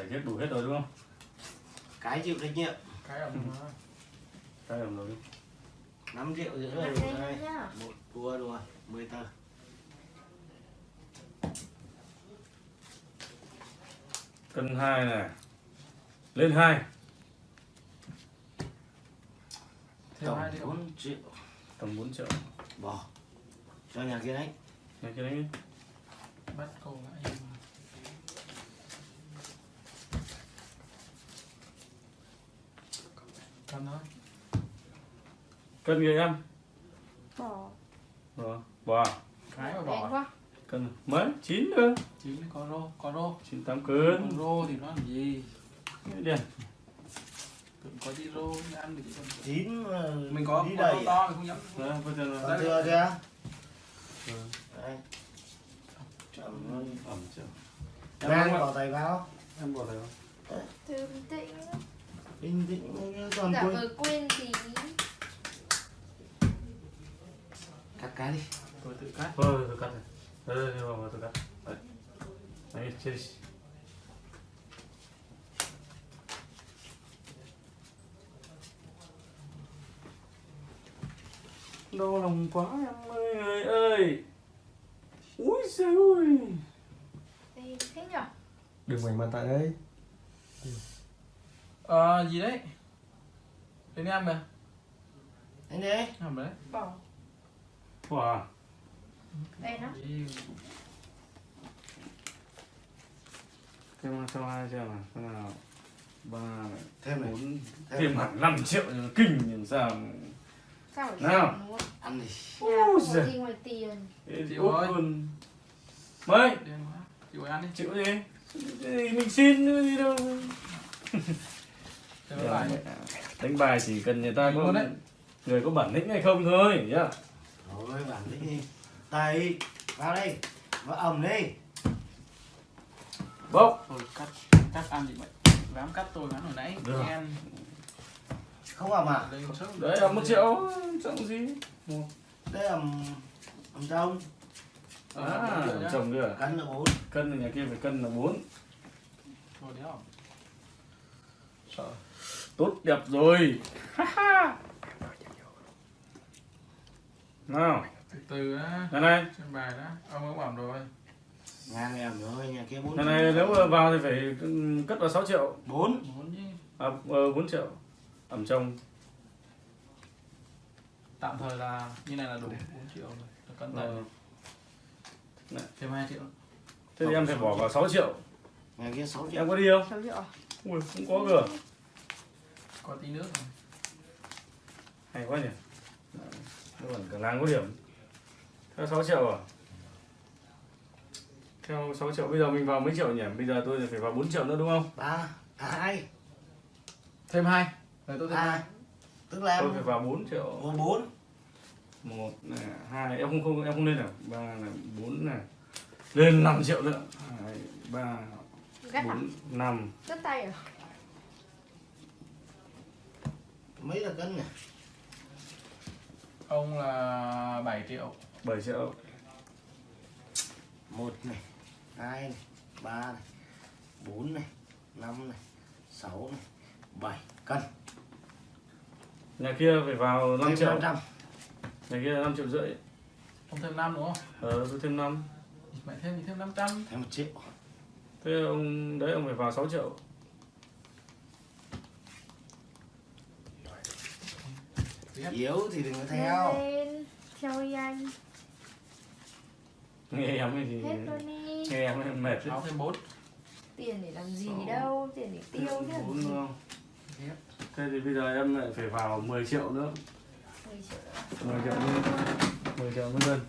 Giải hết đủ hết rồi đúng không? cái chịu trách nhiệm cái ẩm nó Cái ẩm rồi. 5 triệu rưỡi rồi đây một tua rồi 10 tờ Cân hai này. Lên hai. thêm tổng hai triệu 4 triệu Tầm 4 triệu. bỏ cho nhà kia đấy Nghe cái đấy. bắt cầu lại cân thôi Cân người em. Bỏ. Rồi. Bỏ. cái mà bỏ quá. Cân mấy? 9 nữa. chín có rô có rô 9 8 còn cân. rô thì nó làm gì Đi. Có tí rô ăn được chứ. 9 mình có đi đầy rô to mình không dám Đó, bây giờ là thừa chưa Ừ. đây Chậm chưa? Đang Em bỏ tay vào em bỏ tay vào. Thường tĩnh. Bình tĩnh Giả quên vờ quên tí. Cắt cái đi tôi tự cắt Thôi, tôi cắt này. Đây, đây, đây, vào, tôi cắt. Đấy. Đấy, chơi đi. Đau lòng quá em ơi, người ơi. Úi giời ơi. Thế nhở? đừng ngoảnh mặt tại đây ờ gì đấy đến em kìa anh đi làm đấy Bỏ. Wow. Đen lắm. Gì? Thêm cho hai xem nào, xem nào. Ba thêm bốn, Thêm hẳn 5 triệu kinh nhìn sao. Sao phải Nào. ăn đi Ôi giời. gì ngoài tiền. Ê, Chịu út ơi. luôn. Mấy? chịu ăn đi Chịu gì? Thì Mình xin gì đâu. Lại Đánh bài chỉ cần người ta có người có bản lĩnh hay không thôi nhá. rồi bản lĩnh đi. Tay vào đây. Vào ẩm đi. Bốc. tôi cắt cắt ăn thì vậy dám cắt tôi ngắn hồi nãy. Được. em. Không ẩm à? Đấy là một triệu. Trọng gì? đây ẩm ẩm trông. À, chồng kia cân là 4 Cân thì nhà kia phải cân là 4 thôi không Sợ. Tốt đẹp rồi. Nào, từ từ á. Này này, trên bài đã. Ông cũng bảo rồi. Ngang em rồi nhà kia 4 này này nếu mà vào thì phải cất vào 6 triệu. 4 muốn chứ. À, ờ, 4 triệu. Ẩm trong. tạm thời là như này là đủ. 4 triệu rồi. Cân Ờ, thêm 2 triệu. Thế thì em phải bỏ vào 6 triệu. nhà kia 6 triệu. Em có đi không? 6 triệu à? Ui, không có cơ. Có tí nước rồi. Hay quá nhỉ. Nó còn cả làng có điểm. Theo 6 triệu à? Theo 6 triệu bây giờ mình vào mấy triệu nhỉ? Bây giờ tôi phải vào 4 triệu nữa đúng không? 3 à 2 thêm hai rồi tôi thêm hai 2 tức là Tôi phải vào 4 triệu. 4 một này hai em không không em không lên nào ba này bốn này lên 5 triệu nữa hai ba à? bốn năm Cất tay à? Mấy là cân nhỉ? Ông là 7 triệu. Bảy triệu. Một này hai này ba này bốn này năm này sáu này bảy cân. Nhà kia phải vào 5 Thêm triệu. 500 nhà kia là 5 triệu rưỡi. Ông thêm 5 đúng không? Ờ tôi thêm 5 mày thêm thì thêm 500 thêm một triệu. Thế ông đấy ông phải vào 6 triệu Tiếp. yếu thì đừng có theo Lên. Theo anh. nghe em thì Hết luôn đi. nghe em mệt áo thêm 4 Tiền để làm gì đâu. Tiền để tiêu chứ làm bốn gì. đúng không thế thì bây giờ em lại phải vào 10 triệu nữa 10 triệu nữa. 10 triệu nữa 10 triệu nữa dân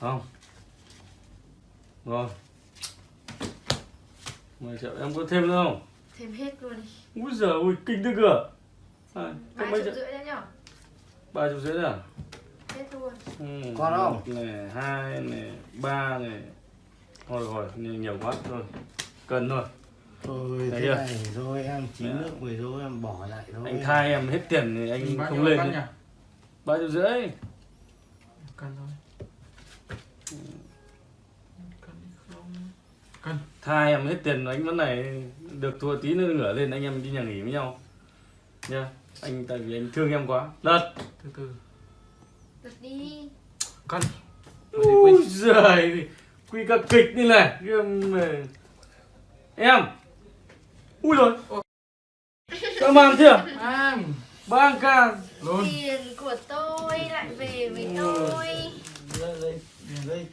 không rồi 10 triệu em có thêm nữa không Thêm hết luôn đi. úi giời ui kinh thế cửa à, có 3 mấy triệu triệu rưỡi đấy nhở? ba triệu rưỡi à? Hết luôn. ừ, Còn không? này hai này ba này. Thôi rồi nhiều, nhiều quá thôi. Cần thôi. Thôi thế chưa? này rồi em chín nước mười rồi em bỏ lại thôi. Anh thay em hết tiền thì anh bao không lên cân nhỉ? Ba triệu rưỡi. Cân thôi. Tha em hết tiền anh vẫn này được thua tí nữa ngửa lên anh em đi nhà nghỉ với nhau. Nha anh tại vì anh thương em quá. Lật! Từ từ. Giật đi. Cân ui giời quy cả kịch như này em em! Ui rồi. Sao làm chưa? Em ba ca luôn. Tiền của tôi lại về với tôi. Đây đây đây